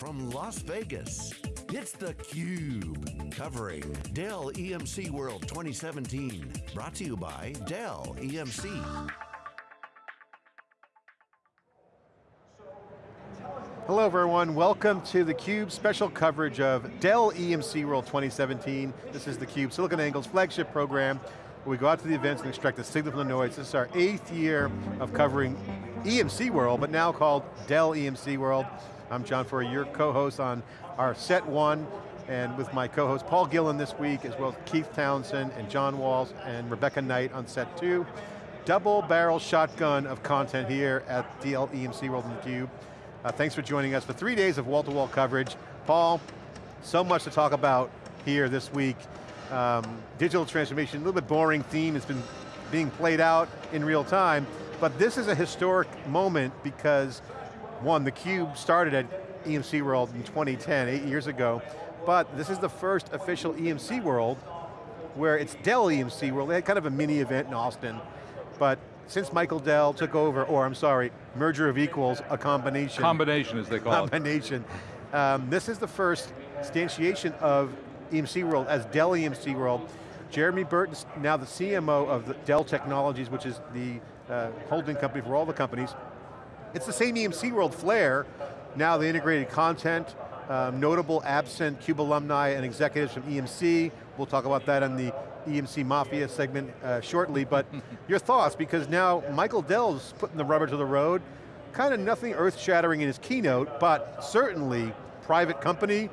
from Las Vegas, it's theCUBE, covering Dell EMC World 2017. Brought to you by Dell EMC. Hello everyone, welcome to theCUBE special coverage of Dell EMC World 2017. This is theCUBE, SiliconANGLE's flagship program, where we go out to the events and extract the signal from the noise. This is our eighth year of covering EMC World, but now called Dell EMC World. I'm John Furrier, your co-host on our set one, and with my co-host Paul Gillen this week, as well as Keith Townsend and John Walls and Rebecca Knight on set two. Double barrel shotgun of content here at Dell EMC World in theCUBE. Uh, thanks for joining us for three days of wall-to-wall -wall coverage. Paul, so much to talk about here this week. Um, digital transformation, a little bit boring theme, it's been being played out in real time, but this is a historic moment because, one, theCUBE started at EMC World in 2010, eight years ago, but this is the first official EMC World where it's Dell EMC World. They had kind of a mini event in Austin, but since Michael Dell took over, or I'm sorry, merger of equals, a combination. Combination as they call combination. it. Combination. Um, this is the first instantiation of EMC World as Dell EMC World. Jeremy Burton's now the CMO of the Dell Technologies, which is the uh, holding company for all the companies. It's the same EMC World flair, now the integrated content, um, notable absent CUBE alumni and executives from EMC. We'll talk about that in the EMC Mafia segment uh, shortly, but your thoughts, because now Michael Dell's putting the rubber to the road, kind of nothing earth-shattering in his keynote, but certainly private company,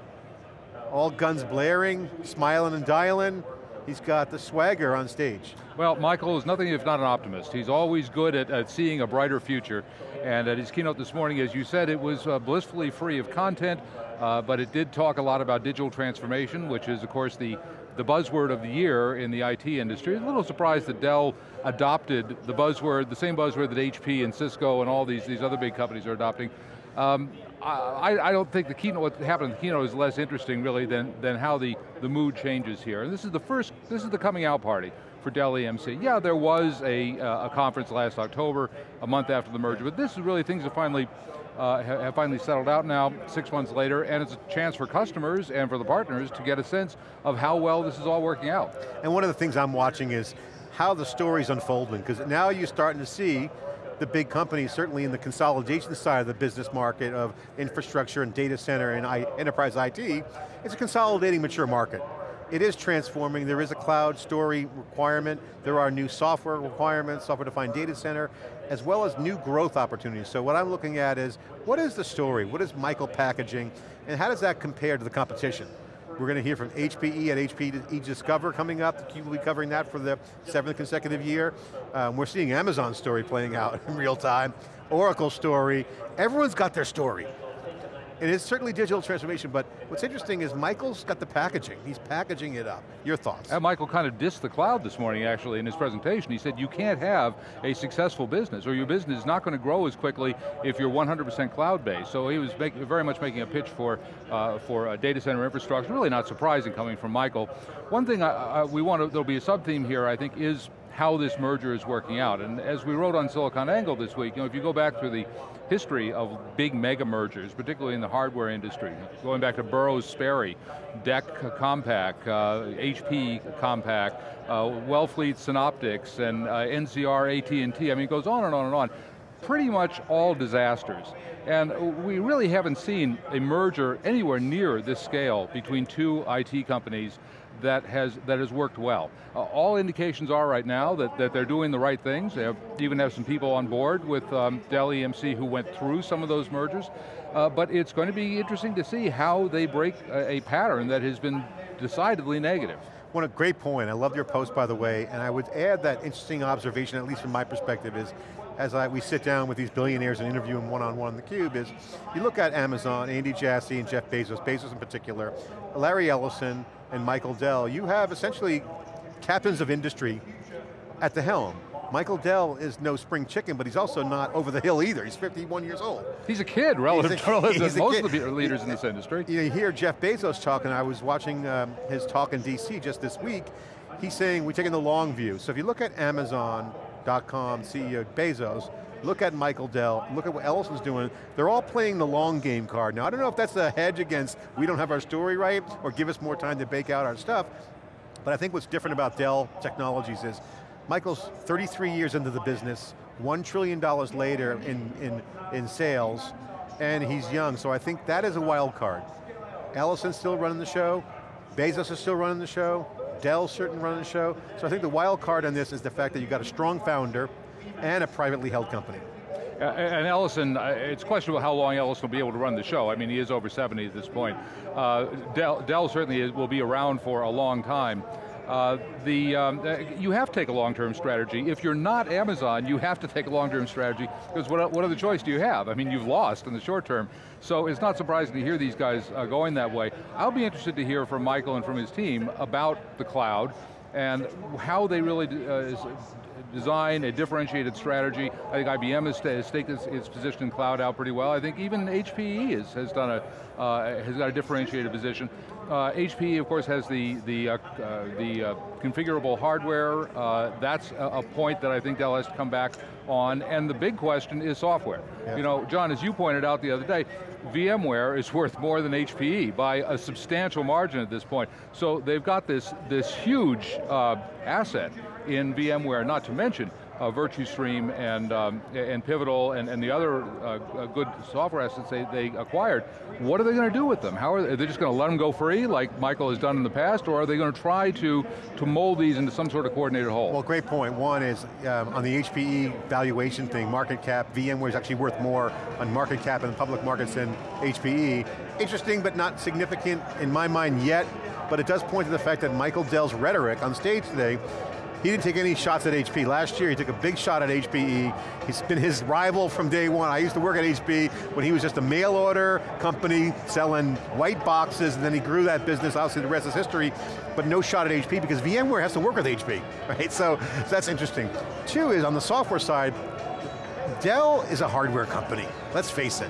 all guns blaring, smiling and dialing, he's got the swagger on stage. Well, Michael is nothing if not an optimist. He's always good at, at seeing a brighter future. And at his keynote this morning, as you said, it was uh, blissfully free of content, uh, but it did talk a lot about digital transformation, which is of course the the buzzword of the year in the IT industry. A little surprised that Dell adopted the buzzword, the same buzzword that HP and Cisco and all these, these other big companies are adopting. Um, I, I, don't think the keynote, what happened in the keynote is less interesting really than, than how the, the mood changes here. And this is the first, this is the coming out party for Dell EMC. Yeah, there was a, uh, a conference last October, a month after the merger, but this is really things that finally uh, have finally settled out now, six months later, and it's a chance for customers and for the partners to get a sense of how well this is all working out. And one of the things I'm watching is how the story's unfolding, because now you're starting to see the big companies, certainly in the consolidation side of the business market of infrastructure and data center and I, enterprise IT, it's a consolidating mature market it is transforming. There is a cloud story requirement. There are new software requirements, software-defined data center, as well as new growth opportunities. So what I'm looking at is, what is the story? What is Michael packaging? And how does that compare to the competition? We're going to hear from HPE at HPE Discover coming up. We'll be covering that for the seventh consecutive year. Um, we're seeing Amazon's story playing out in real time. Oracle story. Everyone's got their story. It is certainly digital transformation, but what's interesting is Michael's got the packaging. He's packaging it up. Your thoughts? And Michael kind of dissed the cloud this morning, actually, in his presentation. He said you can't have a successful business, or your business is not going to grow as quickly if you're 100% cloud-based. So he was make, very much making a pitch for, uh, for data center infrastructure, really not surprising coming from Michael. One thing I, I, we want to, there'll be a sub-theme here, I think, is how this merger is working out. And as we wrote on SiliconANGLE this week, you know, if you go back through the history of big mega mergers, particularly in the hardware industry, going back to Burroughs Sperry, DEC Compaq, uh, HP Compaq, uh, Wellfleet Synoptics, and uh, NCR AT&T, I mean it goes on and on and on. Pretty much all disasters. And we really haven't seen a merger anywhere near this scale between two IT companies that has, that has worked well. Uh, all indications are right now that, that they're doing the right things. They have, even have some people on board with um, Dell EMC who went through some of those mergers. Uh, but it's going to be interesting to see how they break a, a pattern that has been decidedly negative. One a great point, I love your post by the way, and I would add that interesting observation, at least from my perspective, is as I, we sit down with these billionaires and interview them one-on-one -on, -one on theCUBE is, you look at Amazon, Andy Jassy and Jeff Bezos, Bezos in particular, Larry Ellison and Michael Dell, you have essentially captains of industry at the helm. Michael Dell is no spring chicken, but he's also not over the hill either. He's 51 years old. He's a kid relative to most of the leaders in this industry. You hear Jeff Bezos talking, I was watching um, his talk in DC just this week, he's saying we're taking the long view. So if you look at Amazon, .com CEO Bezos, look at Michael Dell, look at what Ellison's doing, they're all playing the long game card. Now I don't know if that's a hedge against we don't have our story right, or give us more time to bake out our stuff, but I think what's different about Dell Technologies is, Michael's 33 years into the business, $1 trillion later in, in, in sales, and he's young, so I think that is a wild card. Ellison's still running the show, Bezos is still running the show, Dell's certainly running the show, so I think the wild card on this is the fact that you've got a strong founder and a privately held company. Uh, and Ellison, uh, it's questionable how long Ellison will be able to run the show. I mean, he is over 70 at this point. Uh, Dell, Dell, certainly will be around for a long time. Uh, the, um, uh, you have to take a long-term strategy. If you're not Amazon, you have to take a long-term strategy, because what, what other choice do you have? I mean, you've lost in the short term. So it's not surprising to hear these guys uh, going that way. I'll be interested to hear from Michael and from his team about the cloud, and how they really uh, design a differentiated strategy. I think IBM has, staked its, its, position in cloud out pretty well. I think even HPE is, has done a, uh, has got a differentiated position. Uh, HPE, of course, has the, the, uh, uh the uh, configurable hardware. Uh, that's a, a, point that I think Dell has to come back on. And the big question is software. Yeah. You know, John, as you pointed out the other day, VMware is worth more than HPE by a substantial margin at this point. So they've got this, this huge asset in VMware, not to mention uh, Virtustream and, um, and Pivotal and, and the other uh, uh, good software assets they, they acquired, what are they going to do with them? How are they, are they just going to let them go free like Michael has done in the past or are they going to try to, to mold these into some sort of coordinated whole? Well, great point. One is um, on the HPE valuation thing, market cap, VMware is actually worth more on market cap in the public markets than HPE. Interesting but not significant in my mind yet, but it does point to the fact that Michael Dell's rhetoric on stage today he didn't take any shots at HP. Last year, he took a big shot at HPE. He's been his rival from day one. I used to work at HP when he was just a mail order company selling white boxes, and then he grew that business. Obviously, the rest is history, but no shot at HP because VMware has to work with HP, right? So, so that's interesting. Two is on the software side, Dell is a hardware company, let's face it.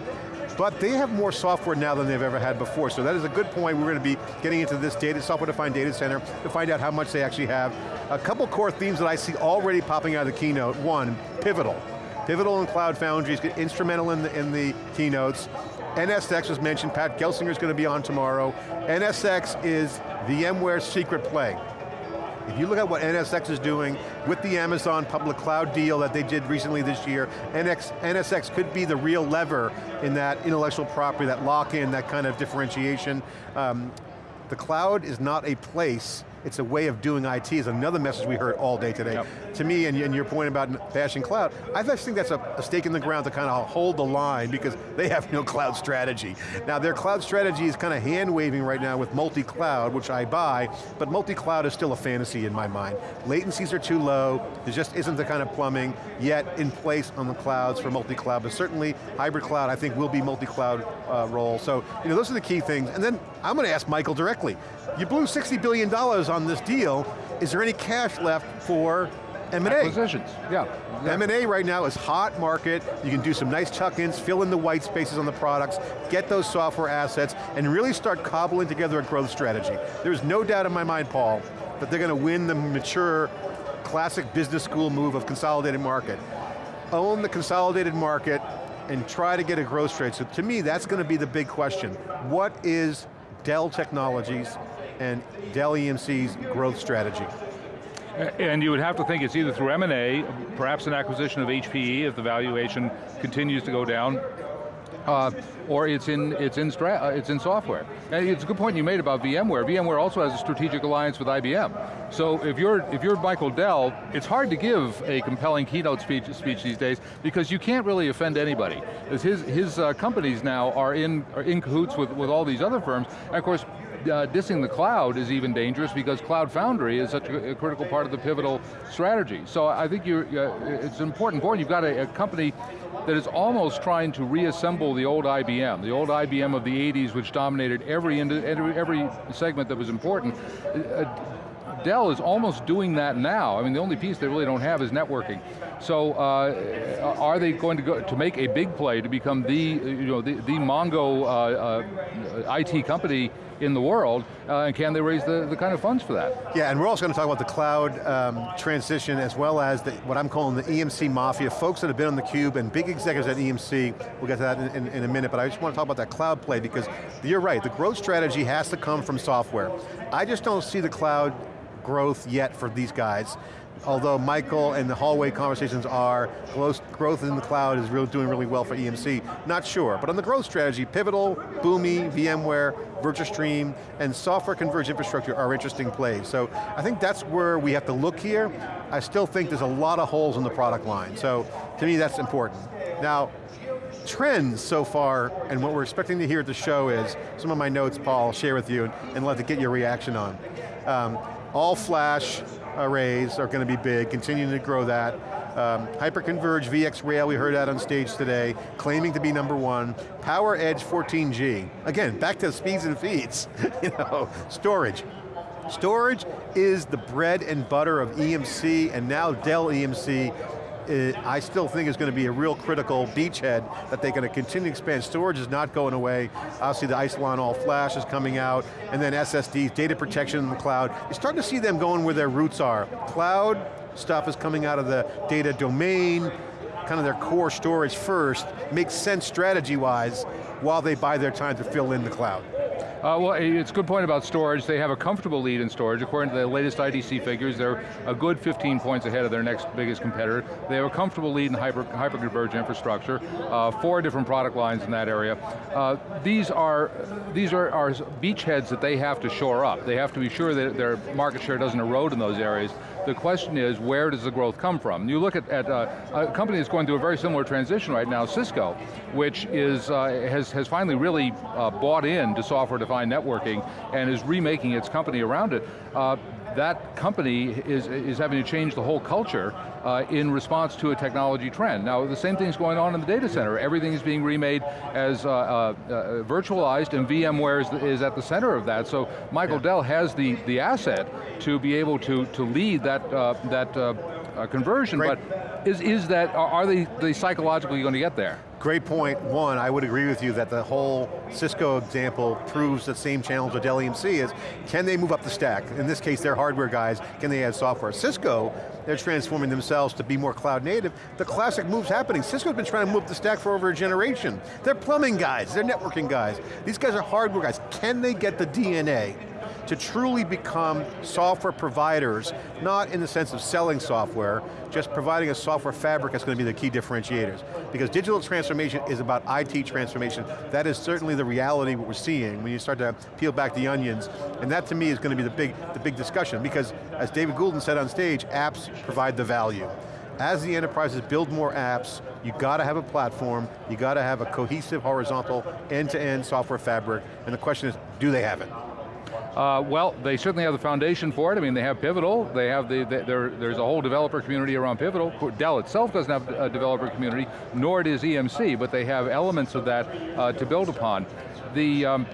But they have more software now than they've ever had before, so that is a good point. We're going to be getting into this data, software-defined data center to find out how much they actually have. A couple core themes that I see already popping out of the keynote. One, Pivotal. Pivotal and Cloud Foundry is instrumental in the, in the keynotes. NSX was mentioned, Pat Gelsinger is going to be on tomorrow. NSX is VMware's secret play. If you look at what NSX is doing with the Amazon public cloud deal that they did recently this year, NX, NSX could be the real lever in that intellectual property, that lock-in, that kind of differentiation. Um, the cloud is not a place it's a way of doing IT is another message we heard all day today. Yep. To me, and, and, your point about bashing cloud, I just think that's a, a stake in the ground to kind of hold the line because they have no cloud strategy. Now their cloud strategy is kind of hand waving right now with multi-cloud, which I buy, but multi-cloud is still a fantasy in my mind. Latencies are too low, there just isn't the kind of plumbing yet in place on the clouds for multi-cloud, but certainly hybrid cloud I think will be multi-cloud uh, role. So, you know, those are the key things. And then I'm going to ask Michael directly. You blew $60 billion on this deal. Is there any cash left for M&A? Acquisitions, yeah. Exactly. M&A right now is hot market. You can do some nice tuck-ins, fill in the white spaces on the products, get those software assets, and really start cobbling together a growth strategy. There's no doubt in my mind, Paul, that they're going to win the mature, classic business school move of consolidated market. Own the consolidated market and try to get a growth rate. So to me, that's going to be the big question. What is Dell Technologies and Dell EMC's growth strategy? And you would have to think it's either through M&A, perhaps an acquisition of HPE if the valuation continues to go down, uh, or it's in it's in uh, it's in software. And it's a good point you made about VMware. VMware also has a strategic alliance with IBM. So if you're if you're Michael Dell, it's hard to give a compelling keynote speech speech these days because you can't really offend anybody. His his uh, companies now are in are in cahoots with with all these other firms. And of course, uh, dissing the cloud is even dangerous because Cloud Foundry is such a, a critical part of the pivotal strategy. So I think uh, it's an important point. You've got a, a, company that is almost trying to reassemble the old IBM, the old IBM of the 80s which dominated every, every, every segment that was important. Uh, Dell is almost doing that now. I mean, the only piece they really don't have is networking. So uh, are they going to go to make a big play to become the, you know, the, the Mongo uh, uh, IT company in the world, uh, and can they raise the, the kind of funds for that? Yeah, and we're also going to talk about the cloud um, transition as well as the, what I'm calling the EMC mafia, folks that have been on the cube and big executives at EMC, we'll get to that in, in, in, a minute, but I just want to talk about that cloud play because you're right, the growth strategy has to come from software. I just don't see the cloud growth yet for these guys although Michael and the hallway conversations are, growth in the cloud is really doing really well for EMC, not sure. But on the growth strategy, Pivotal, Boomi, VMware, Virtustream, and software converged infrastructure are interesting plays. So I think that's where we have to look here. I still think there's a lot of holes in the product line. So to me, that's important. Now, trends so far, and what we're expecting to hear at the show is, some of my notes, Paul, I'll share with you, and, and let to get your reaction on. Um, all flash, arrays are going to be big, continuing to grow that. Um, Hyperconverged VxRail, we heard that on stage today, claiming to be number one. PowerEdge 14G, again, back to speeds and feeds, you know, storage. Storage is the bread and butter of EMC, and now Dell EMC Uh, I still think is going to be a real critical beachhead that they're going to continue to expand. Storage is not going away. Obviously the Isilon all flash is coming out, and then SSDs, data protection in the cloud. You're starting to see them going where their roots are. Cloud stuff is coming out of the data domain, kind of their core storage first, makes sense strategy-wise, while they buy their time to fill in the cloud. Uh, well, it's a good point about storage. They have a comfortable lead in storage. According to the latest IDC figures, they're a good 15 points ahead of their next biggest competitor. They have a comfortable lead in hyper, hyper-converged infrastructure, uh, four different product lines in that area. Uh, these are these are, are beachheads that they have to shore up. They have to be sure that their market share doesn't erode in those areas. The question is, where does the growth come from? You look at, at uh, a company that's going through a very similar transition right now, Cisco, which is uh, has, has finally really uh, bought into software defined networking and is remaking its company around it. Uh, that company is, is having to change the whole culture uh, in response to a technology trend. Now, the same thing's going on in the data center. Everything is being remade as uh, uh, uh virtualized, and VMware is, is, at the center of that. So Michael yeah. Dell has the, the asset to be able to, to lead that, uh, that uh, conversion, Great. but is, is that, are they, they psychologically going to get there? Great point. One, I would agree with you that the whole Cisco example proves the same challenge with Dell EMC is, can they move up the stack? In this case, they're hardware guys, can they add software? Cisco, they're transforming themselves to be more cloud native. The classic move's happening. Cisco's been trying to move the stack for over a generation. They're plumbing guys, they're networking guys. These guys are hardware guys. Can they get the DNA to truly become software providers, not in the sense of selling software, just providing a software fabric that's going to be the key differentiators. Because digital transformation is about IT transformation. That is certainly the reality what we're seeing when you start to peel back the onions. And that to me is going to be the big, the big discussion because as David Goulden said on stage, apps provide the value. As the enterprises build more apps, you got to have a platform, you got to have a cohesive, horizontal, end-to-end -end software fabric, and the question is, do they have it? Uh, well, they certainly have the foundation for it. I mean, they have Pivotal. They have the, the there's a whole developer community around Pivotal. Dell itself doesn't have a developer community, nor does EMC, but they have elements of that uh, to build upon. The, um,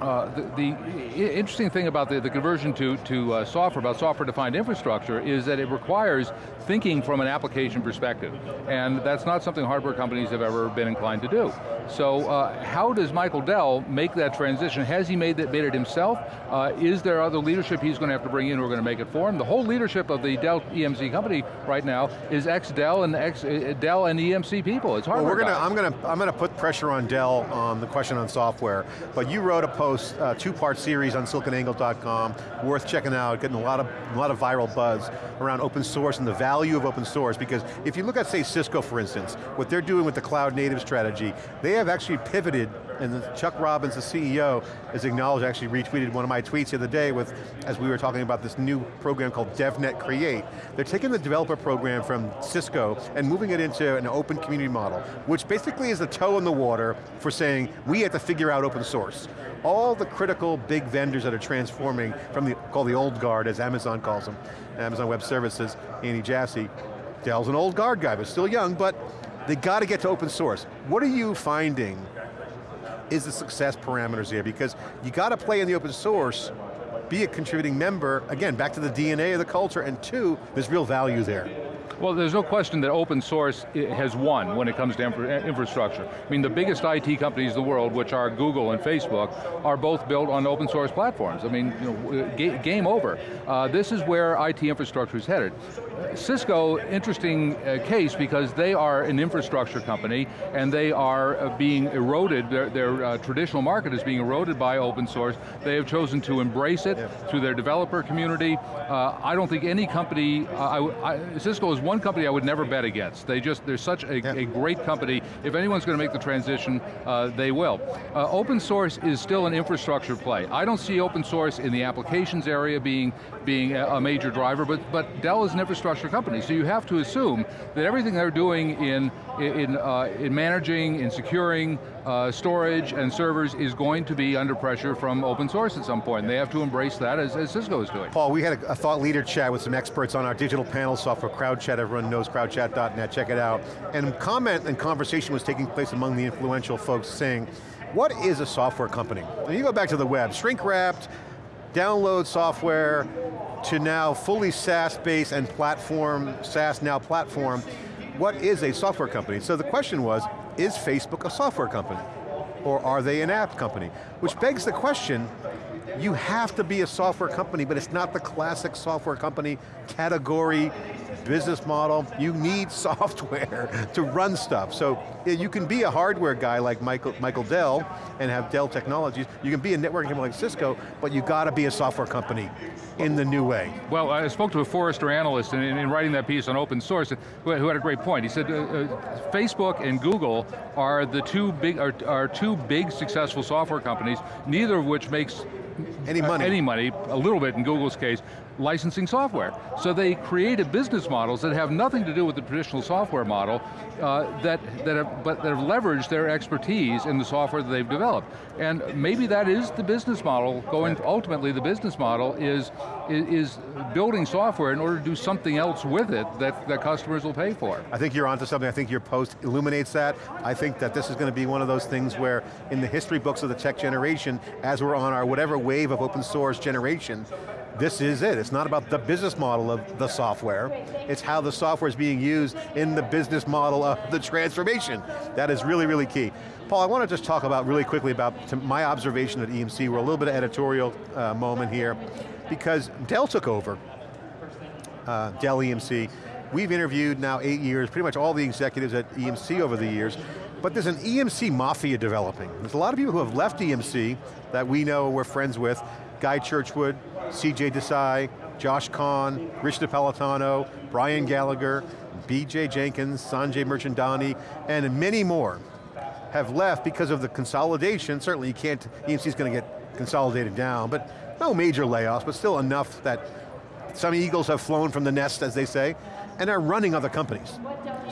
uh, the, the, interesting thing about the, the conversion to, to uh, software, about software-defined infrastructure, is that it requires thinking from an application perspective. And that's not something hardware companies have ever been inclined to do. So uh, how does Michael Dell make that transition? Has he made, that, made it himself? Uh, is there other leadership he's going to have to bring in who are going to make it for him? The whole leadership of the Dell EMC company right now is ex-Dell and ex-Dell uh, and EMC people. It's hardware well, we're gonna, I'm going to I'm going to put pressure on Dell on the question on software, but you wrote a post, uh, two-part series on siliconangle.com, worth checking out, getting a lot of a lot of viral buzz around open source and the value of open source, because if you look at, say, Cisco, for instance, what they're doing with the cloud native strategy, they have actually pivoted, and Chuck Robbins, the CEO, has acknowledged, actually retweeted one of my tweets the other day with, as we were talking about this new program called DevNet Create. They're taking the developer program from Cisco and moving it into an open community model, which basically is the toe in the water for saying, we have to figure out open source all the critical big vendors that are transforming from the, called the old guard, as Amazon calls them, Amazon Web Services, Andy Jassy. Dell's an old guard guy, but still young, but they got to get to open source. What are you finding is the success parameters here? Because you got to play in the open source, be a contributing member, again, back to the DNA of the culture, and two, there's real value there. Well, there's no question that open source has won when it comes to infra infrastructure. I mean, the biggest IT companies in the world, which are Google and Facebook, are both built on open source platforms. I mean, you know, game over. Uh, this is where IT infrastructure is headed. Cisco, interesting uh, case because they are an infrastructure company and they are uh, being eroded, their, their uh, traditional market is being eroded by open source. They have chosen to embrace it through their developer community. Uh, I don't think any company, I, I, Cisco is one company I would never bet against. They just, they're such a, a great company. If anyone's going to make the transition, uh, they will. Uh, open source is still an infrastructure play. I don't see open source in the applications area being, being a, a major driver, but, but Dell is an infrastructure company, so you have to assume that everything they're doing in, in, uh, in managing, in securing, uh, storage and servers is going to be under pressure from open source at some point. They have to embrace that as, as Cisco is doing. Paul, we had a, a, thought leader chat with some experts on our digital panel software, CrowdChat, everyone knows crowdchat.net, check it out. And comment and conversation was taking place among the influential folks saying, what is a software company? And you go back to the web, shrink wrapped, download software, to now fully SaaS-based and platform, SaaS now platform, what is a software company? So the question was, is Facebook a software company? Or are they an app company? Which begs the question, you have to be a software company, but it's not the classic software company category, business model. You need software to run stuff. So you can be a hardware guy like Michael, Michael Dell and have Dell Technologies. You can be a networking company like Cisco, but you got to be a software company in the new way. Well, I spoke to a Forrester analyst in, in writing that piece on open source who, had a great point. He said, uh, uh, Facebook and Google are the two big, are, are two big successful software companies, neither of which makes any money. Uh, any money, a little bit in Google's case, licensing software. So they created business models that have nothing to do with the traditional software model, uh, that, that have, but that have leveraged their expertise in the software that they've developed. And maybe that is the business model, going, ultimately the business model is, is, building software in order to do something else with it that, that customers will pay for. I think you're onto something, I think your post illuminates that. I think that this is going to be one of those things where in the history books of the tech generation, as we're on our whatever wave of open source generation, this is it. It's not about the business model of the software, it's how the software is being used in the business model of the transformation. That is really, really key. Paul, I want to just talk about really quickly about my observation at EMC. We're a little bit of editorial uh, moment here because Dell took over, uh, Dell EMC. We've interviewed now eight years, pretty much all the executives at EMC over the years, but there's an EMC mafia developing. There's a lot of people who have left EMC that we know we're friends with, Guy Churchwood, CJ Desai, Josh Kahn, Rich Napolitano, Brian Gallagher, BJ Jenkins, Sanjay Mirchandani, and many more have left because of the consolidation. Certainly you can't, EMC's going to get consolidated down, but no major layoffs, but still enough that some eagles have flown from the nest, as they say, and are running other companies.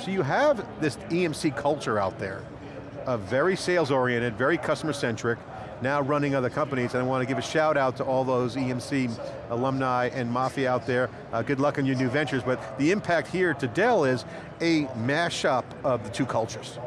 So you have this EMC culture out there, a very sales oriented, very customer centric, now running other companies, and I want to give a shout out to all those EMC alumni and Mafia out there. Uh, good luck on your new ventures, but the impact here to Dell is a mashup of the two cultures.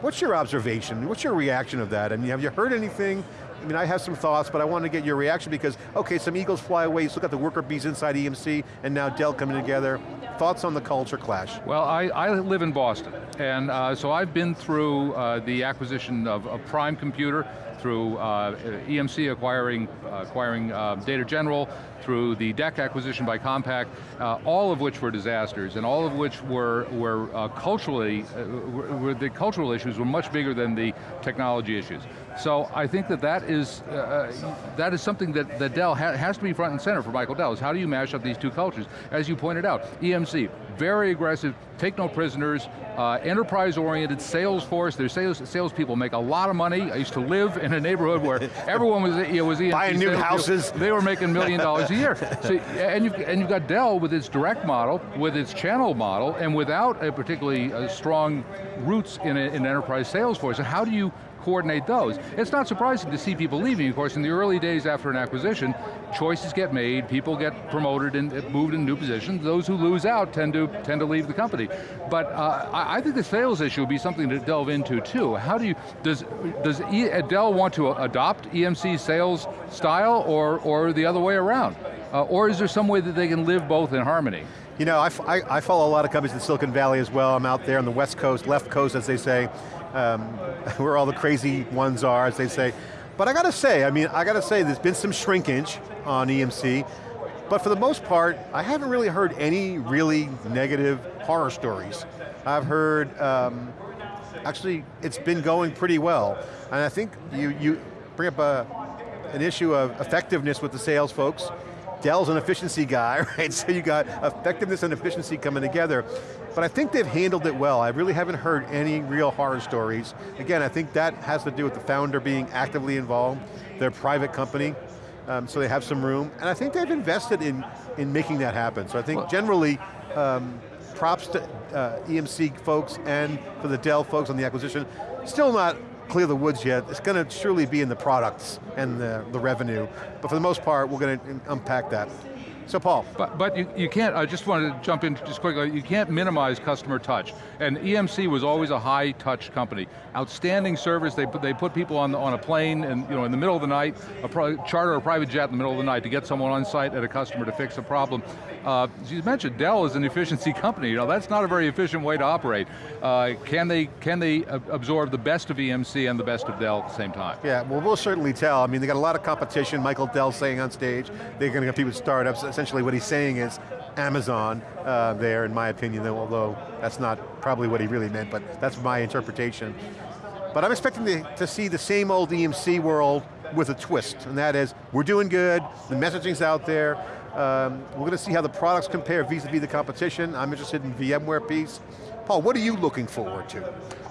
What's your observation? What's your reaction of that? I mean, have you heard anything? I mean, I have some thoughts, but I want to get your reaction because, okay, some eagles fly away, you look at the worker bees inside EMC, and now Dell coming together. Thoughts on the culture clash? Well, I, I live in Boston, and uh, so I've been through uh, the acquisition of, of Prime Computer, through uh, EMC acquiring, acquiring uh, Data General, through the DEC acquisition by Compaq, uh, all of which were disasters, and all of which were, were uh, culturally, uh, were, were the cultural issues were much bigger than the technology issues. So I think that that is, that is something that, that Dell ha has to be front and center for Michael Dell, is how do you mash up these two cultures? As you pointed out, EMC, very aggressive, take no prisoners, uh, enterprise-oriented sales force. Their sales salespeople make a lot of money. I used to live in a neighborhood where everyone was, know, was EMC Buying new houses. They were making million dollars year. So, and, you've, and you've got Dell with its direct model, with its channel model, and without a particularly uh, strong roots in, a, in enterprise sales force. How do you coordinate those. It's not surprising to see people leaving, of course, in the early days after an acquisition, choices get made, people get promoted and moved into new positions, those who lose out tend to, tend to leave the company. But uh, I think the sales issue would be something to delve into too. How do you, does, does Dell want to adopt EMC sales style or, or the other way around? Uh, or is there some way that they can live both in harmony? You know, I, I, I, follow a lot of companies in Silicon Valley as well. I'm out there on the west coast, left coast as they say, um, where all the crazy ones are, as they say. But I got to say, I mean, I got to say there's been some shrinkage on EMC, but for the most part, I haven't really heard any really negative horror stories. I've heard, um, actually, it's been going pretty well. And I think you, you bring up a, an issue of effectiveness with the sales folks. Dell's an efficiency guy, right? So you got effectiveness and efficiency coming together. But I think they've handled it well. I really haven't heard any real horror stories. Again, I think that has to do with the founder being actively involved. They're a private company, um, so they have some room. And I think they've invested in, in making that happen. So I think generally, um, props to uh, EMC folks and for the Dell folks on the acquisition. Still not clear the woods yet. It's going to surely be in the products and the, the revenue. But for the most part, we're going to unpack that. So Paul. But, but you, you can't, I just wanted to jump in just quickly, you can't minimize customer touch. And EMC was always a high touch company. Outstanding service, they put, they put people on, on a plane and you know, in the middle of the night, a charter a private jet in the middle of the night to get someone on site at a customer to fix a problem. Uh, as you mentioned, Dell is an efficiency company. You know, that's not a very efficient way to operate. Uh, can they can they absorb the best of EMC and the best of Dell at the same time? Yeah, well we'll certainly tell. I mean, they got a lot of competition. Michael Dell saying on stage, they're going to get people startups essentially what he's saying is Amazon uh, there, in my opinion, though, although that's not probably what he really meant, but that's my interpretation. But I'm expecting to, to see the same old EMC world with a twist, and that is, we're doing good, the messaging's out there, um, we're going to see how the products compare vis-a-vis -vis the competition. I'm interested in VMware piece. Paul, what are you looking forward to?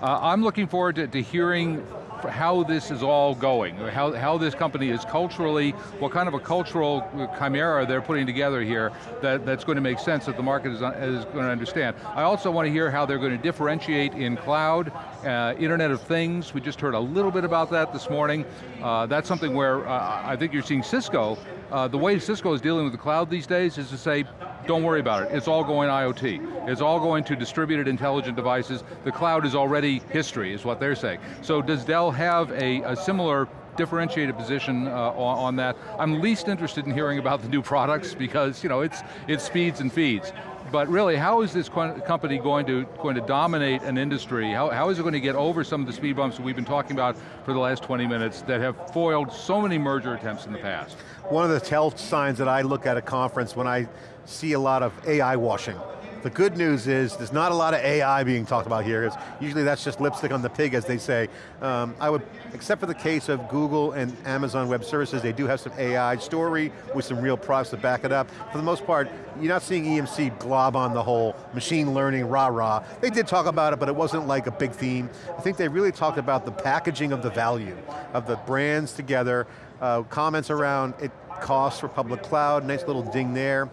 Uh, I'm looking forward to, to hearing how this is all going, how, how this company is culturally, what kind of a cultural chimera they're putting together here that, that's going to make sense that the market is, is going to understand. I also want to hear how they're going to differentiate in cloud, uh, Internet of Things, we just heard a little bit about that this morning. Uh, that's something where uh, I think you're seeing Cisco, uh, the way Cisco is dealing with the cloud these days is to say, don't worry about it, it's all going IoT. It's all going to distributed intelligent devices. The cloud is already history, is what they're saying. So does Dell have a, a similar differentiated position uh, on, that. I'm least interested in hearing about the new products because you know it's it speeds and feeds. But really, how is this company going to going to dominate an industry? How, how is it going to get over some of the speed bumps that we've been talking about for the last 20 minutes that have foiled so many merger attempts in the past? One of the tell signs that I look at a conference when I see a lot of AI washing. The good news is there's not a lot of AI being talked about here. usually that's just lipstick on the pig, as they say. Um, I would, except for the case of Google and Amazon Web Services, they do have some AI story with some real products to back it up. For the most part, you're not seeing EMC glob on the whole machine learning rah-rah. They did talk about it, but it wasn't like a big theme. I think they really talked about the packaging of the value, of the brands together, uh, comments around it costs for public cloud, nice little ding there.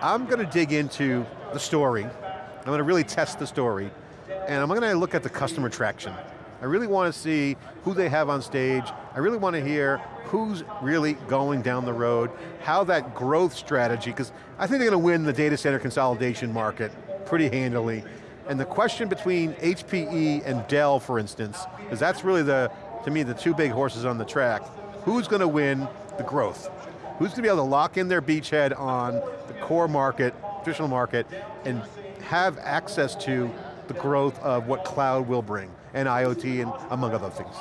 I'm going to dig into the story. I'm going to really test the story. And I'm going to look at the customer traction. I really want to see who they have on stage. I really want to hear who's really going down the road, how that growth strategy, because I think they're going to win the data center consolidation market pretty handily. And the question between HPE and Dell, for instance, because that's really the, to me, the two big horses on the track. Who's going to win the growth? Who's going to be able to lock in their beachhead on core market, traditional market, and have access to the growth of what cloud will bring, and IoT, and among other things.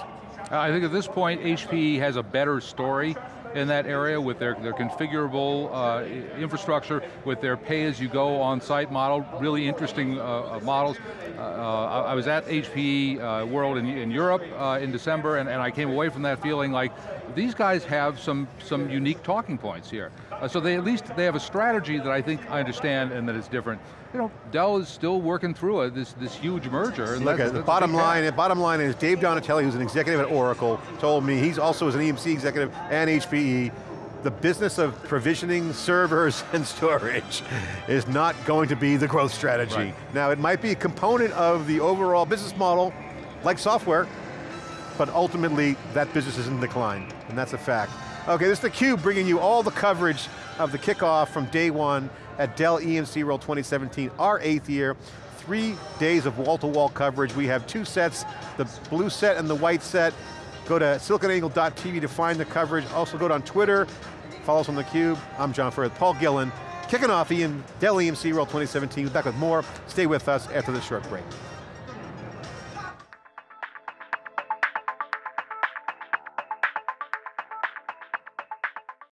I think at this point, HPE has a better story in that area with their, their configurable uh, infrastructure, with their pay-as-you-go on-site model, really interesting uh, uh models. Uh, uh, I was at HPE uh, World in, in Europe in December, and, and I came away from that feeling like these guys have some, some unique talking points here. Uh, so they at least, they have a strategy that I think I understand and that is different you know, Dell is still working through this, this huge merger. And Look, the bottom line, the bottom line is Dave Donatelli, who's an executive at Oracle, told me, he's also as an EMC executive and HPE, the business of provisioning servers and storage is not going to be the growth strategy. Right. Now it might be a component of the overall business model, like software, but ultimately that business is in decline, and that's a fact. Okay, this is theCUBE bringing you all the coverage of the kickoff from day one at Dell EMC World 2017, our eighth year. Three days of wall-to-wall -wall coverage. We have two sets, the blue set and the white set. Go to siliconangle.tv to find the coverage. Also go on Twitter, follow us on theCUBE. I'm John Furrier, Paul Gillen. Kicking off Ian, Dell EMC World 2017. We're back with more. Stay with us after this short break.